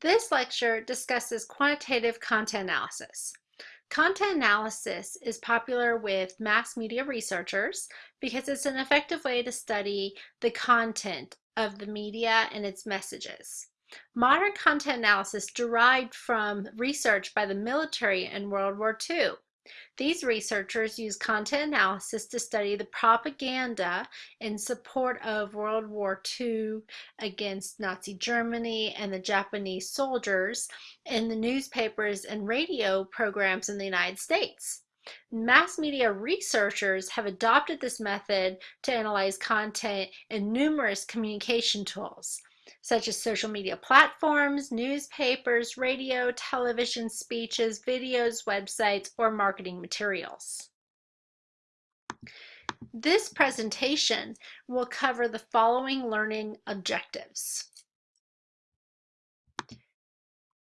This lecture discusses quantitative content analysis. Content analysis is popular with mass media researchers because it's an effective way to study the content of the media and its messages. Modern content analysis derived from research by the military in World War II. These researchers use content analysis to study the propaganda in support of World War II against Nazi Germany and the Japanese soldiers in the newspapers and radio programs in the United States. Mass media researchers have adopted this method to analyze content in numerous communication tools such as social media platforms, newspapers, radio, television, speeches, videos, websites, or marketing materials. This presentation will cover the following learning objectives.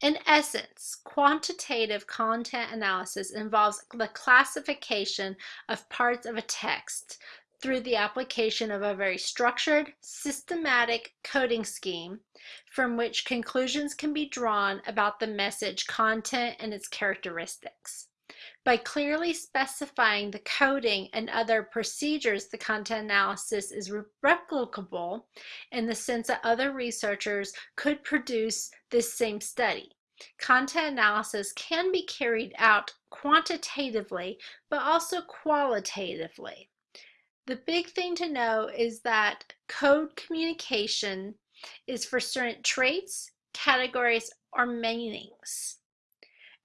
In essence, quantitative content analysis involves the classification of parts of a text through the application of a very structured, systematic coding scheme from which conclusions can be drawn about the message content and its characteristics. By clearly specifying the coding and other procedures, the content analysis is replicable in the sense that other researchers could produce this same study. Content analysis can be carried out quantitatively, but also qualitatively. The big thing to know is that code communication is for certain traits, categories, or meanings.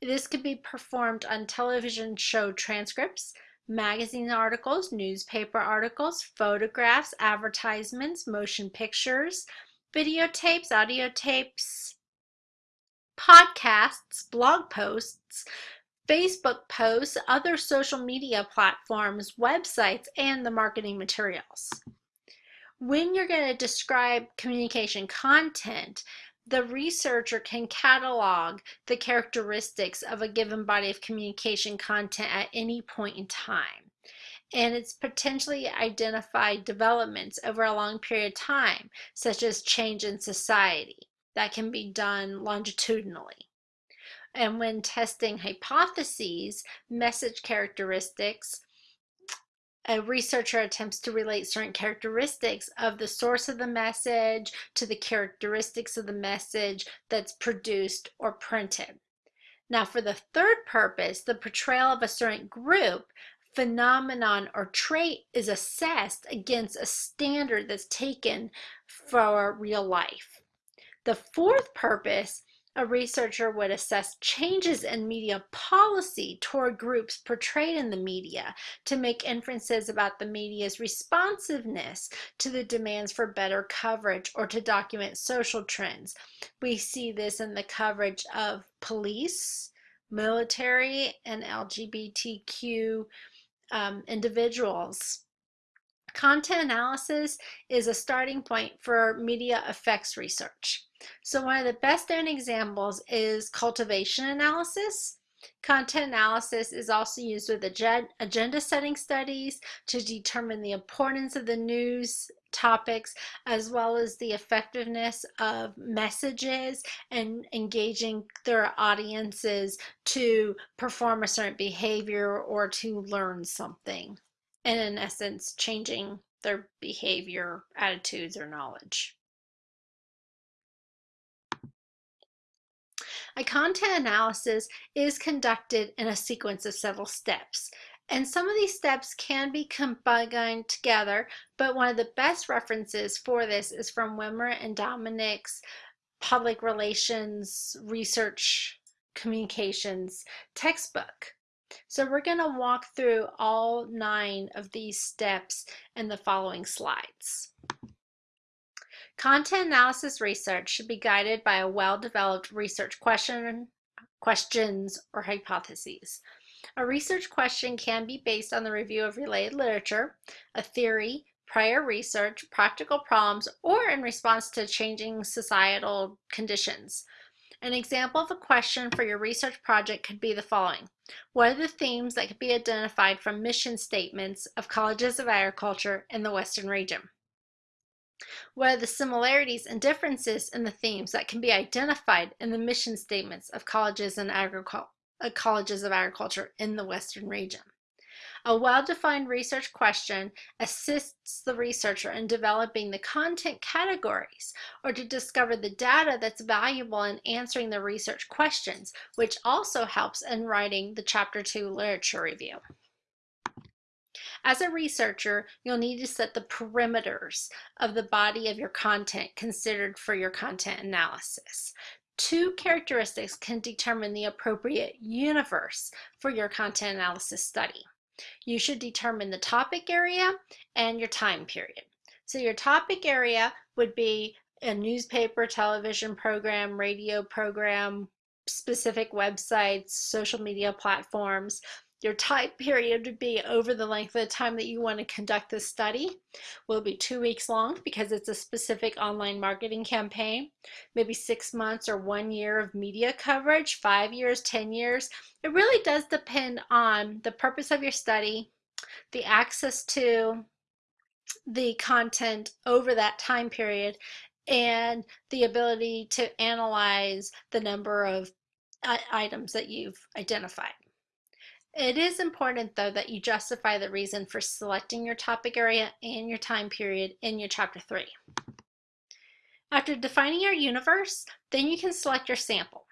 This could be performed on television show transcripts, magazine articles, newspaper articles, photographs, advertisements, motion pictures, videotapes, audio tapes, podcasts, blog posts, Facebook posts, other social media platforms, websites, and the marketing materials. When you're going to describe communication content, the researcher can catalog the characteristics of a given body of communication content at any point in time. And it's potentially identify developments over a long period of time, such as change in society. That can be done longitudinally. And when testing hypotheses, message characteristics, a researcher attempts to relate certain characteristics of the source of the message to the characteristics of the message that's produced or printed. Now for the third purpose, the portrayal of a certain group, phenomenon, or trait is assessed against a standard that's taken for real life. The fourth purpose a researcher would assess changes in media policy toward groups portrayed in the media to make inferences about the media's responsiveness to the demands for better coverage or to document social trends. We see this in the coverage of police, military, and LGBTQ um, individuals. Content analysis is a starting point for media effects research. So one of the best known examples is cultivation analysis. Content analysis is also used with agenda setting studies to determine the importance of the news topics as well as the effectiveness of messages and engaging their audiences to perform a certain behavior or to learn something and in essence changing their behavior, attitudes, or knowledge. A content analysis is conducted in a sequence of several steps. And some of these steps can be combined together, but one of the best references for this is from Wimmer and Dominick's Public Relations Research Communications textbook. So we're going to walk through all nine of these steps in the following slides. Content analysis research should be guided by a well-developed research question, questions, or hypotheses. A research question can be based on the review of related literature, a theory, prior research, practical problems, or in response to changing societal conditions. An example of a question for your research project could be the following. What are the themes that could be identified from mission statements of colleges of agriculture in the Western region? What are the similarities and differences in the themes that can be identified in the mission statements of colleges and agriculture? Uh, colleges of agriculture in the Western region. A well-defined research question assists the researcher in developing the content categories or to discover the data that's valuable in answering the research questions, which also helps in writing the Chapter 2 literature review. As a researcher, you'll need to set the perimeters of the body of your content considered for your content analysis. Two characteristics can determine the appropriate universe for your content analysis study. You should determine the topic area and your time period. So your topic area would be a newspaper, television program, radio program, specific websites, social media platforms. Your time period would be over the length of the time that you want to conduct this study. Will be two weeks long because it's a specific online marketing campaign. Maybe six months or one year of media coverage, five years, 10 years. It really does depend on the purpose of your study, the access to the content over that time period, and the ability to analyze the number of uh, items that you've identified. It is important though that you justify the reason for selecting your topic area and your time period in your chapter 3. After defining your universe, then you can select your sample.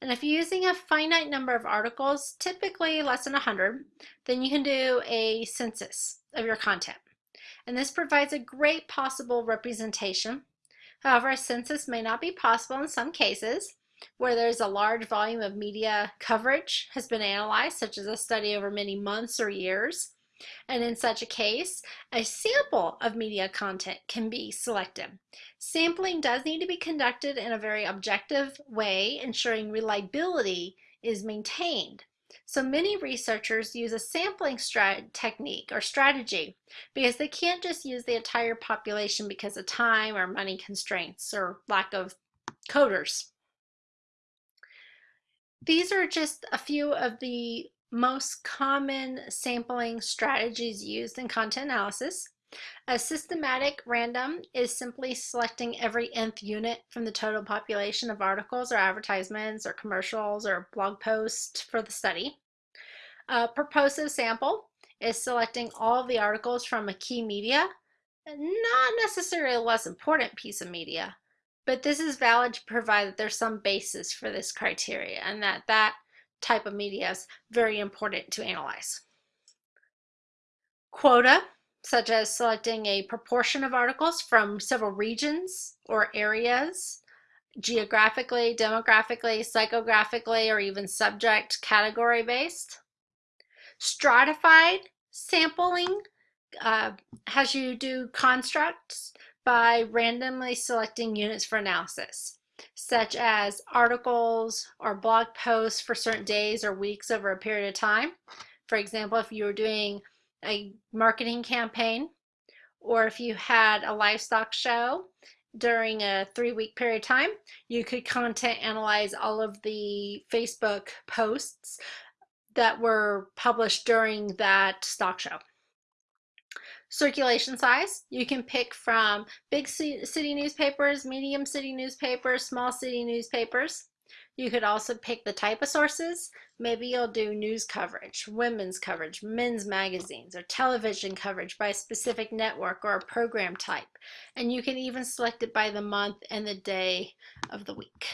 And if you're using a finite number of articles, typically less than 100, then you can do a census of your content. And this provides a great possible representation. However, a census may not be possible in some cases, where there's a large volume of media coverage has been analyzed, such as a study over many months or years. And in such a case, a sample of media content can be selected. Sampling does need to be conducted in a very objective way, ensuring reliability is maintained. So many researchers use a sampling technique or strategy because they can't just use the entire population because of time or money constraints or lack of coders. These are just a few of the most common sampling strategies used in content analysis. A systematic random is simply selecting every nth unit from the total population of articles or advertisements or commercials or blog posts for the study. A purposive sample is selecting all of the articles from a key media, not necessarily a less important piece of media, but this is valid to provide that there's some basis for this criteria and that that type of media is very important to analyze. Quota, such as selecting a proportion of articles from several regions or areas, geographically, demographically, psychographically, or even subject category based. Stratified sampling uh, has you do constructs by randomly selecting units for analysis, such as articles or blog posts for certain days or weeks over a period of time. For example, if you were doing a marketing campaign, or if you had a livestock show during a three-week period of time, you could content analyze all of the Facebook posts that were published during that stock show. Circulation size, you can pick from big city newspapers, medium city newspapers, small city newspapers. You could also pick the type of sources. Maybe you'll do news coverage, women's coverage, men's magazines, or television coverage by a specific network or a program type. And you can even select it by the month and the day of the week.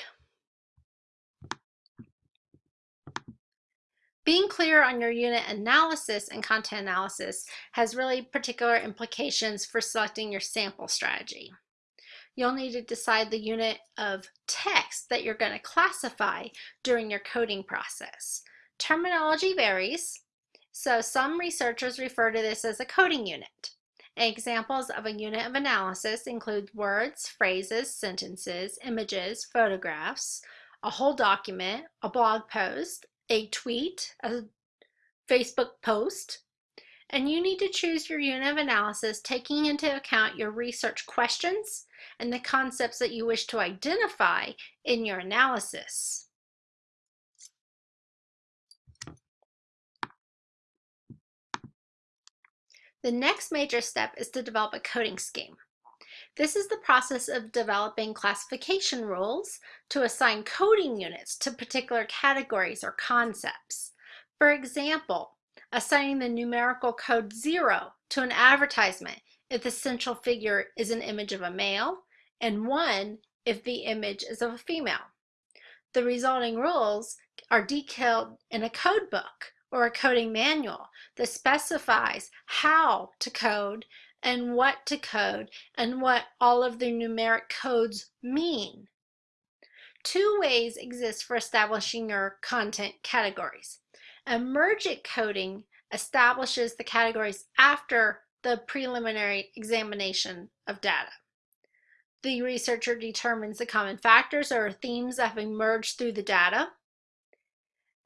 Being clear on your unit analysis and content analysis has really particular implications for selecting your sample strategy. You'll need to decide the unit of text that you're going to classify during your coding process. Terminology varies, so some researchers refer to this as a coding unit. Examples of a unit of analysis include words, phrases, sentences, images, photographs, a whole document, a blog post, a tweet, a Facebook post, and you need to choose your unit of analysis taking into account your research questions and the concepts that you wish to identify in your analysis. The next major step is to develop a coding scheme. This is the process of developing classification rules to assign coding units to particular categories or concepts. For example, assigning the numerical code 0 to an advertisement if the central figure is an image of a male, and 1 if the image is of a female. The resulting rules are detailed in a code book or a coding manual that specifies how to code and what to code and what all of the numeric codes mean. Two ways exist for establishing your content categories. Emergent coding establishes the categories after the preliminary examination of data. The researcher determines the common factors or themes that have emerged through the data.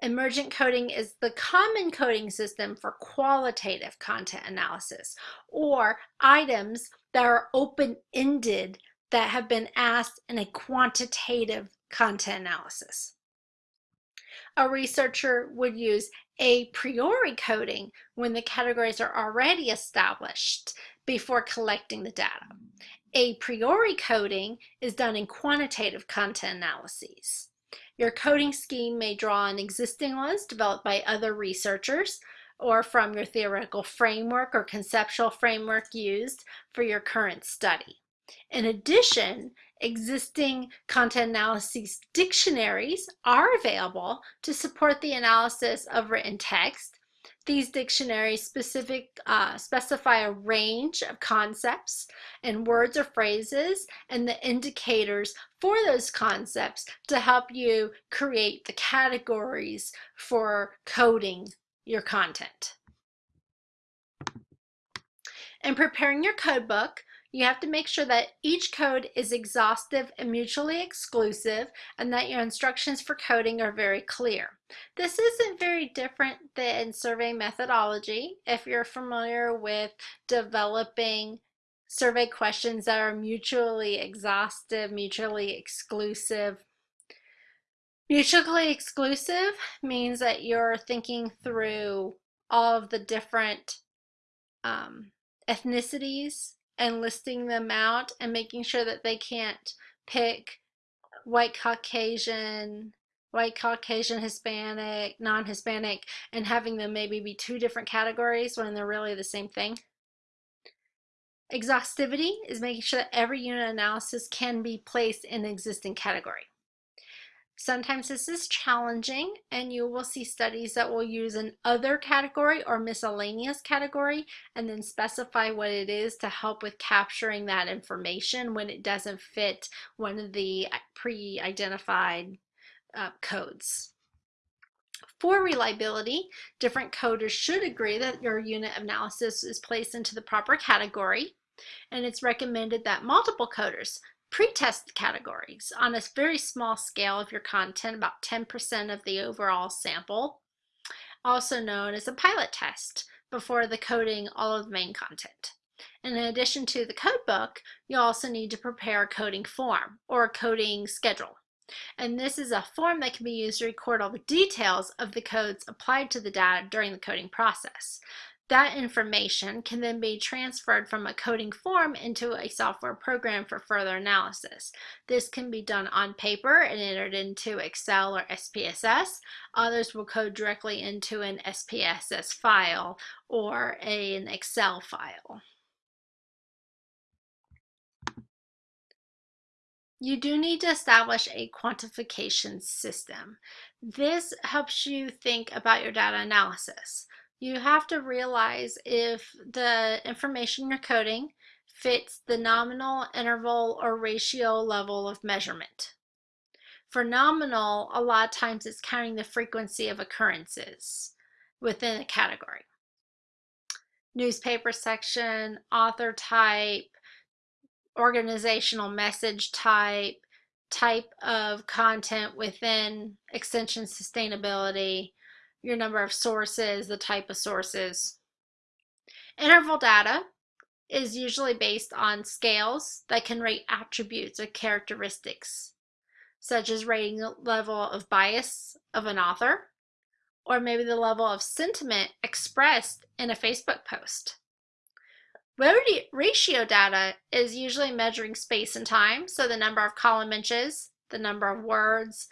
Emergent coding is the common coding system for qualitative content analysis or items that are open-ended that have been asked in a quantitative content analysis. A researcher would use a priori coding when the categories are already established before collecting the data. A priori coding is done in quantitative content analyses. Your coding scheme may draw on existing ones developed by other researchers or from your theoretical framework or conceptual framework used for your current study. In addition, existing content analysis dictionaries are available to support the analysis of written text these dictionaries specific, uh, specify a range of concepts and words or phrases and the indicators for those concepts to help you create the categories for coding your content. In preparing your code book, you have to make sure that each code is exhaustive and mutually exclusive and that your instructions for coding are very clear. This isn't very different than survey methodology if you're familiar with developing survey questions that are mutually exhaustive, mutually exclusive. Mutually exclusive means that you're thinking through all of the different um, ethnicities and listing them out and making sure that they can't pick white Caucasian, white Caucasian, Hispanic, non-Hispanic, and having them maybe be two different categories when they're really the same thing. Exhaustivity is making sure that every unit analysis can be placed in an existing category. Sometimes this is challenging and you will see studies that will use an other category or miscellaneous category and then specify what it is to help with capturing that information when it doesn't fit one of the pre-identified uh, codes. For reliability, different coders should agree that your unit analysis is placed into the proper category and it's recommended that multiple coders Pretest categories on a very small scale of your content, about 10% of the overall sample, also known as a pilot test before the coding all of the main content. And in addition to the code book, you also need to prepare a coding form or a coding schedule. And this is a form that can be used to record all the details of the codes applied to the data during the coding process. That information can then be transferred from a coding form into a software program for further analysis. This can be done on paper and entered into Excel or SPSS. Others will code directly into an SPSS file or an Excel file. You do need to establish a quantification system. This helps you think about your data analysis you have to realize if the information you're coding fits the nominal, interval, or ratio level of measurement. For nominal, a lot of times it's counting the frequency of occurrences within a category. Newspaper section, author type, organizational message type, type of content within extension sustainability, your number of sources, the type of sources. Interval data is usually based on scales that can rate attributes or characteristics, such as rating the level of bias of an author, or maybe the level of sentiment expressed in a Facebook post. Ratio data is usually measuring space and time, so the number of column inches, the number of words,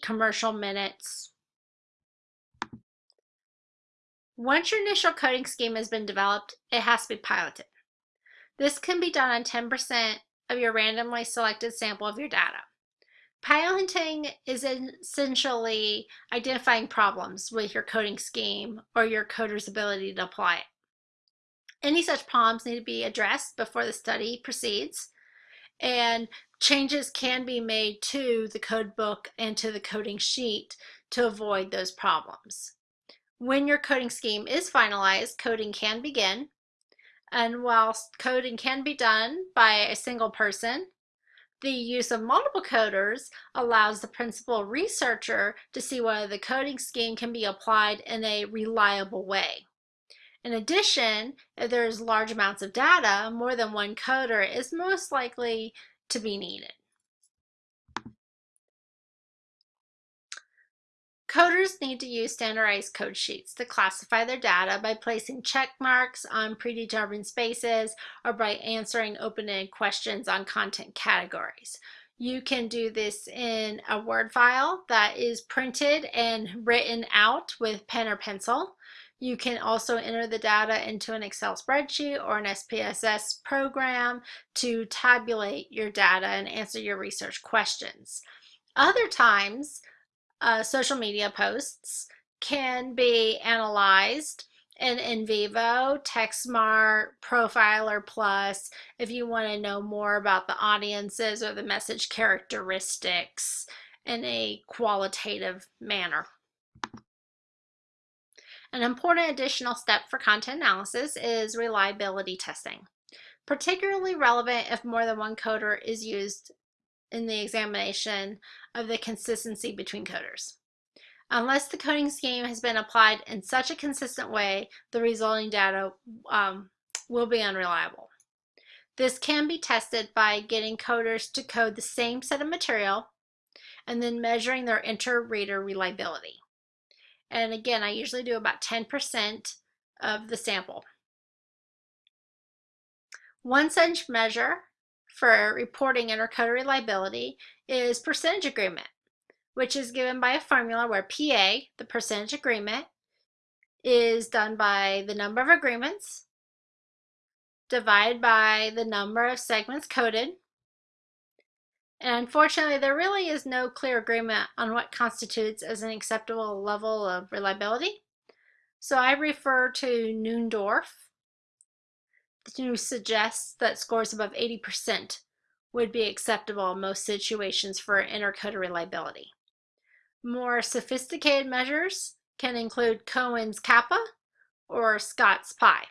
commercial minutes. Once your initial coding scheme has been developed, it has to be piloted. This can be done on 10% of your randomly selected sample of your data. Piloting is essentially identifying problems with your coding scheme or your coder's ability to apply it. Any such problems need to be addressed before the study proceeds, and changes can be made to the code book and to the coding sheet to avoid those problems. When your coding scheme is finalized, coding can begin, and whilst coding can be done by a single person, the use of multiple coders allows the principal researcher to see whether the coding scheme can be applied in a reliable way. In addition, if there's large amounts of data, more than one coder is most likely to be needed. Coders need to use standardized code sheets to classify their data by placing check marks on predetermined spaces or by answering open-ended questions on content categories. You can do this in a Word file that is printed and written out with pen or pencil. You can also enter the data into an Excel spreadsheet or an SPSS program to tabulate your data and answer your research questions. Other times, uh, social media posts can be analyzed in NVivo, TextSmart, Profiler Plus if you want to know more about the audiences or the message characteristics in a qualitative manner. An important additional step for content analysis is reliability testing, particularly relevant if more than one coder is used in the examination of the consistency between coders. Unless the coding scheme has been applied in such a consistent way, the resulting data um, will be unreliable. This can be tested by getting coders to code the same set of material and then measuring their inter-reader reliability. And again, I usually do about 10% of the sample. One such measure for reporting intercoder reliability is percentage agreement, which is given by a formula where PA, the percentage agreement, is done by the number of agreements divided by the number of segments coded. And unfortunately, there really is no clear agreement on what constitutes as an acceptable level of reliability. So I refer to Neuendorf who suggests that scores above 80% would be acceptable in most situations for intercoder reliability. More sophisticated measures can include Cohen's kappa or Scott's pi.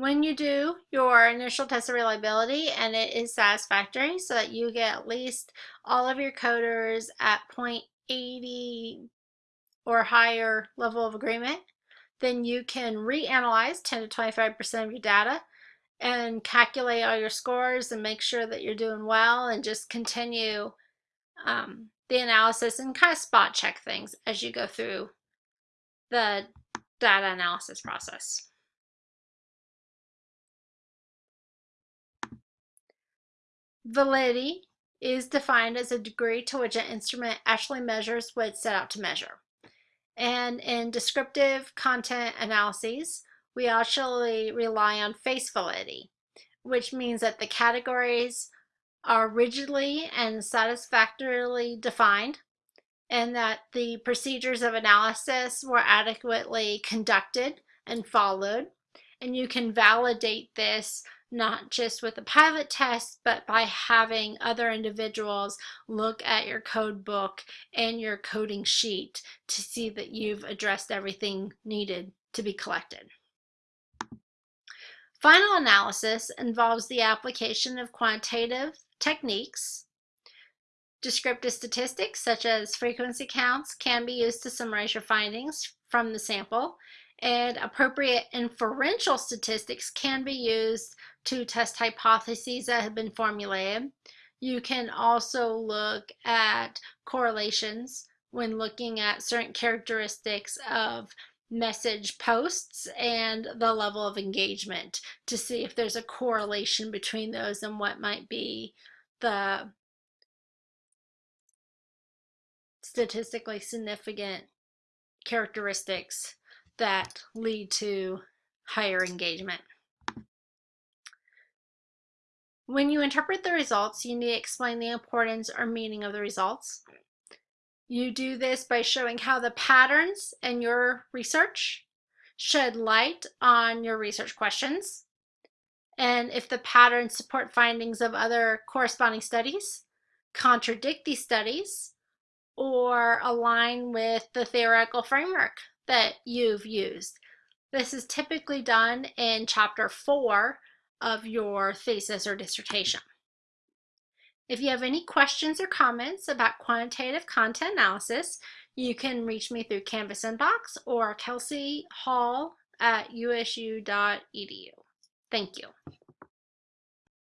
When you do your initial test of reliability and it is satisfactory so that you get at least all of your coders at 0.80 or higher level of agreement, then you can reanalyze 10 to 25% of your data and calculate all your scores and make sure that you're doing well and just continue um, the analysis and kind of spot check things as you go through the data analysis process. Validity is defined as a degree to which an instrument actually measures what it's set out to measure. And in descriptive content analyses, we actually rely on face validity, which means that the categories are rigidly and satisfactorily defined and that the procedures of analysis were adequately conducted and followed. And you can validate this not just with a pilot test, but by having other individuals look at your code book and your coding sheet to see that you've addressed everything needed to be collected. Final analysis involves the application of quantitative techniques. Descriptive statistics such as frequency counts can be used to summarize your findings from the sample and appropriate inferential statistics can be used to test hypotheses that have been formulated. You can also look at correlations when looking at certain characteristics of message posts and the level of engagement to see if there's a correlation between those and what might be the statistically significant characteristics that lead to higher engagement. When you interpret the results, you need to explain the importance or meaning of the results. You do this by showing how the patterns in your research shed light on your research questions, and if the patterns support findings of other corresponding studies, contradict these studies, or align with the theoretical framework that you've used. This is typically done in chapter four of your thesis or dissertation. If you have any questions or comments about quantitative content analysis, you can reach me through Canvas Inbox or Kelsey Hall at usu.edu. Thank you.